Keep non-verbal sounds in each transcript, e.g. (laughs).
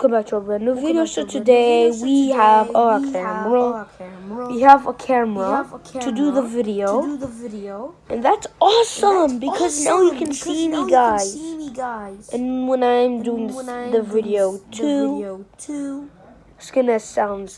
Welcome back to a brand new video. So today we have a camera. We have a camera to do the video. And that's awesome because now you can see me guys. And when I'm doing this, the video too, it's gonna sound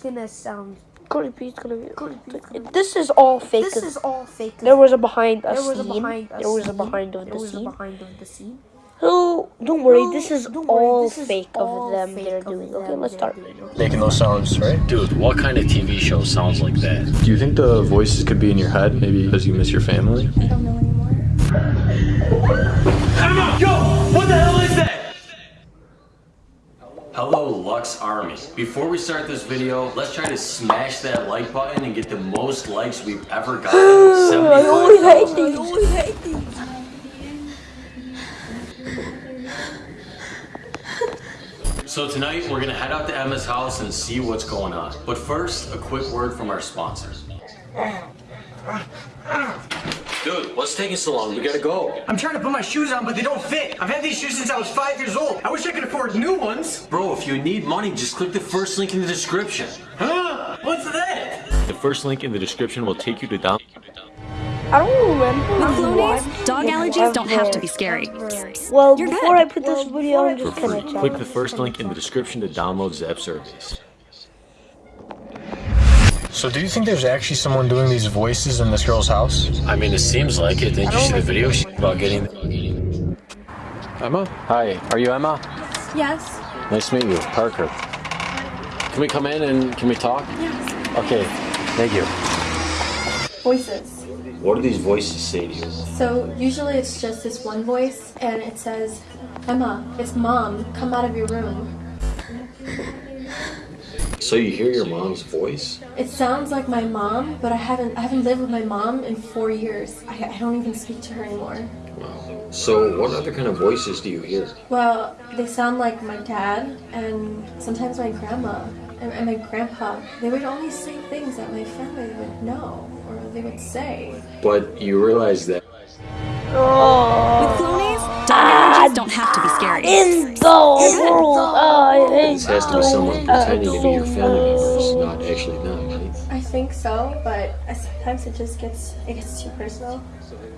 creepy. It's gonna be creepy. This is all fake. This is all fake. There was a behind a There was a scene. behind There was a behind of the scene. So don't worry, this is worry, all this is fake all of them fake they're doing. Okay, let's start. making those sounds, right? Dude, what kind of TV show sounds like that? Do you think the voices could be in your head, maybe because you miss your family? I don't know anymore. Yo, what the hell is that? Hello, Lux Army. Before we start this video, let's try to smash that like button and get the most likes we've ever gotten. (sighs) I always hate 75,000. these. I always hate these. So tonight, we're gonna head out to Emma's house and see what's going on. But first, a quick word from our sponsors. Dude, what's taking so long? We gotta go. I'm trying to put my shoes on, but they don't fit. I've had these shoes since I was five years old. I wish I could afford new ones. Bro, if you need money, just click the first link in the description. Huh? What's that? The first link in the description will take you to down. I don't remember. With what Flonase, dog allergies don't have to be scary. Well, You're before good. I put this video, I'm For just free. gonna. Click the first link in the description to download Zap Service. So, do you think there's actually someone doing these voices in this girl's house? I mean, it seems like it. Didn't you see the video about getting? Emma? Hi, are you Emma? Yes. Nice to meet you, Parker. Can we come in and can we talk? Yes. Okay, thank you. voices. What do these voices say to you? So usually it's just this one voice and it says, Emma, it's mom, come out of your room. So you hear your mom's voice? It sounds like my mom, but I haven't I haven't lived with my mom in four years. I, I don't even speak to her anymore. Wow. So what other kind of voices do you hear? Well, they sound like my dad and sometimes my grandma and, and my grandpa. They would only say things that my family would know or they would say. But you realize that With Flonase, dog allergies don't have to be scary. In the world, I hate this has to be someone pretending to be your family members, not actually them, right? I think so, but sometimes it just gets it gets too personal.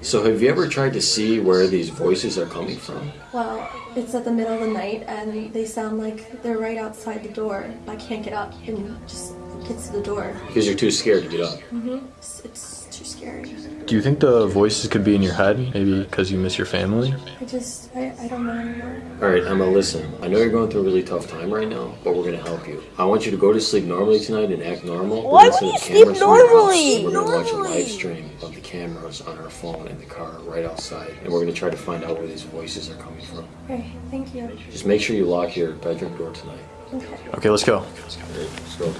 So have you ever tried to see where these voices are coming from? Well, it's at the middle of the night and they sound like they're right outside the door. I can't get up and just get to the door. Because you're too scared to get up. Mm-hmm. It's, it's too scary. Do you think the voices could be in your head, maybe because you miss your family? I just I, I don't know anymore. Alright, Emma, listen. I know you're going through a really tough time right now, but we're gonna help you. I want you to go to sleep normally tonight and act normal. Why We're would you up sleep cameras in your house. normally? We're gonna watch a Normally. live stream of the cameras on our phone in the car right outside, and we're gonna try to find out where these voices are coming from. Okay, thank you. Just make sure you lock your bedroom door tonight. Okay. Okay, let's go. Alright, let's go.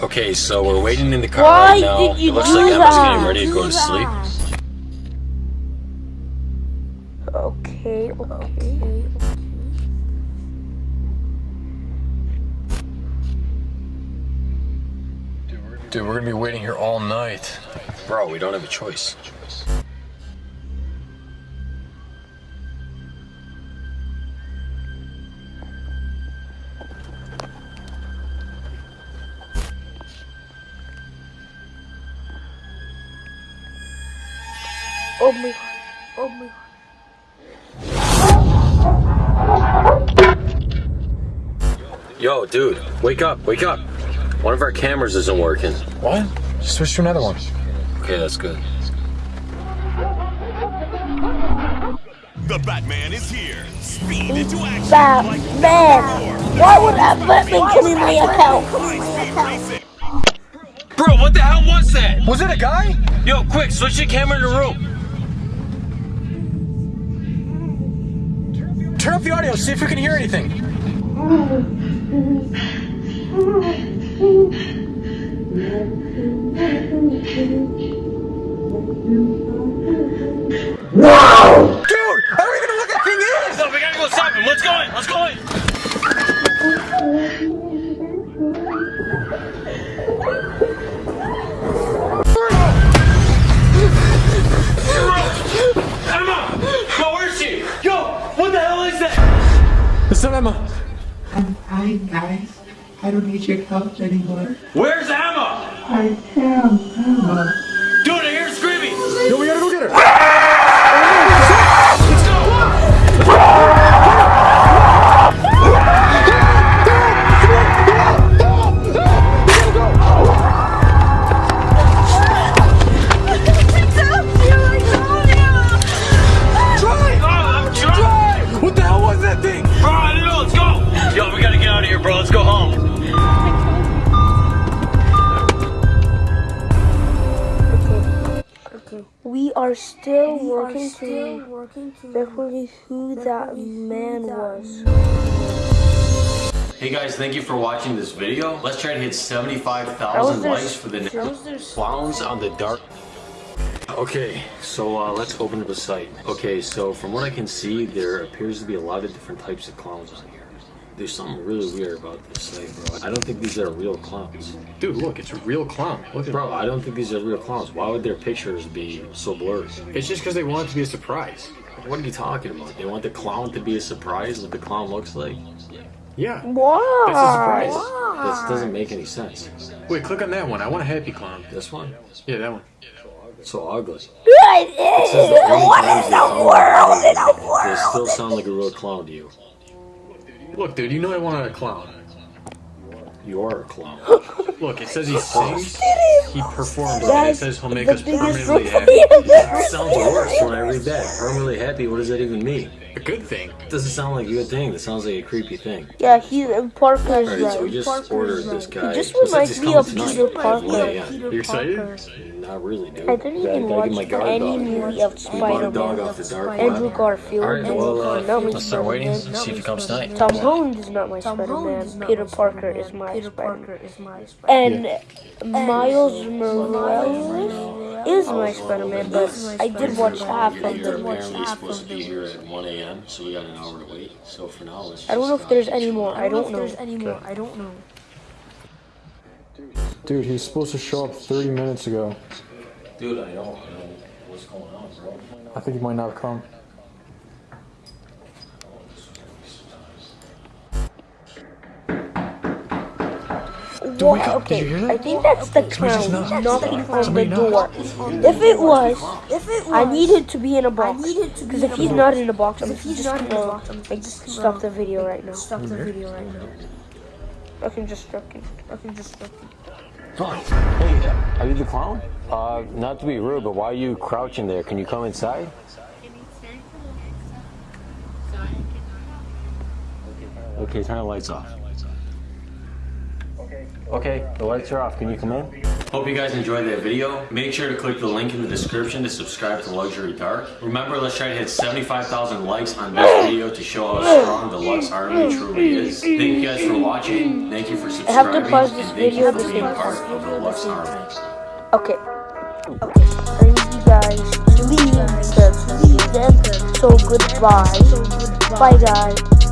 Okay, so we're waiting in the car Why right now. did you it looks do like Emma's getting ready to go to sleep. Okay, Okay, okay. Dude, we're gonna be waiting here all night. Bro, we don't have a choice. Oh my god. Oh my god. Yo, dude, wake up, wake up. One of our cameras isn't working. What? Switch to another one. Okay, that's good. The Batman is here. Speed into action. Batman! Why would that Batman come in my account? Racing. Bro, what the hell was that? Was it a guy? Yo, quick, switch the camera in the room. turn up the audio, see if we can hear anything. Wow! Dude, how are we gonna look at thing is! No, we gotta go stop him. Let's go in. Let's go in. Not Emma. Hi guys, I don't need your help anymore. Where's Emma? I am Emma. Dude, I hear her screaming. Yo, we gotta go get her. Bro. Let's go home. We are still working to working to recognize who that man was. Hey guys, thank you for watching this video. Let's try to hit That was 75,000 likes for the that was clowns on the dark. Okay, so uh, let's open up the site. Okay, so from what I can see, there appears to be a lot of different types of clowns on here. There's something really weird about this site, bro. I don't think these are real clowns. Dude, look, it's a real clown. Look at Bro, I don't think these are real clowns. Why would their pictures be so blurry? It's just because they want it to be a surprise. What are you talking about? They want the clown to be a surprise what the clown looks like? Yeah. Wow. That's a surprise. This doesn't make any sense. Wait, click on that one. I want a happy clown. This one? Yeah, that one. It's so ugly. What It says that three times they sound like- They still sound like a real clown to you. Look, dude, you know I wanted a clown. You are a clown. (laughs) Look, it says he sings, he performs, and it says he'll make us permanently (laughs) happy. I've Sounds worse when I read that. Permanently happy, what does that even mean? A good thing. Doesn't sound like a good thing. That sounds like a creepy thing. Yeah, he's Parker's Alright, so we right. just ordered this guy. He just reminds me coming of tonight? Peter At 1 Parker. a.m. You excited? Not really, dude. I didn't even gotta watch my guard any dog. movie of We bought a dog Spider-Man. off the dark Andrew. Garfield. Alright, well, uh, not my let's start waiting. Spider-Man. See if he comes tonight. Tom Holland is not my Spider-Man. Peter Parker is my Spider-Man. And Miles Morales is my Spider-Man, but I did watch half of You're apparently supposed to be here at 1 a.m., so we got an hour to wait. So for now, let's I don't know if there's any more. I don't know. anymore. I don't know. Dude, he's supposed to show up 30 minutes ago. Dude, I know. I know what's going on, bro. I think he might not have come. Wha- wake up. Did okay, you hear that? I think that's the clown knocked. knocking on the Somebody door. If it was, If it was, I needed to be in a box. needed to be Because if he's not in a box, I'm if he's just in a gonna box, I'm like just stop the video right now. stop the video right now. I can just stop it. I can just stop it. Hey, are you the clown? Uh, not to be rude, but why are you crouching there? Can you come inside? Okay, turn the lights off. Okay, the lights are off. Can you come in? Hope you guys enjoyed that video. Make sure to click the link in the description to subscribe to Luxury Dark. Remember, let's try to hit 75,000 likes on this oh. video to show how strong the Lux Army truly is. Thank you guys for watching. Thank you for subscribing. I have subscribing. to pause this video you to being part of the Lux Army. Okay. I need you guys to leave, to leave. So goodbye. Bye guys.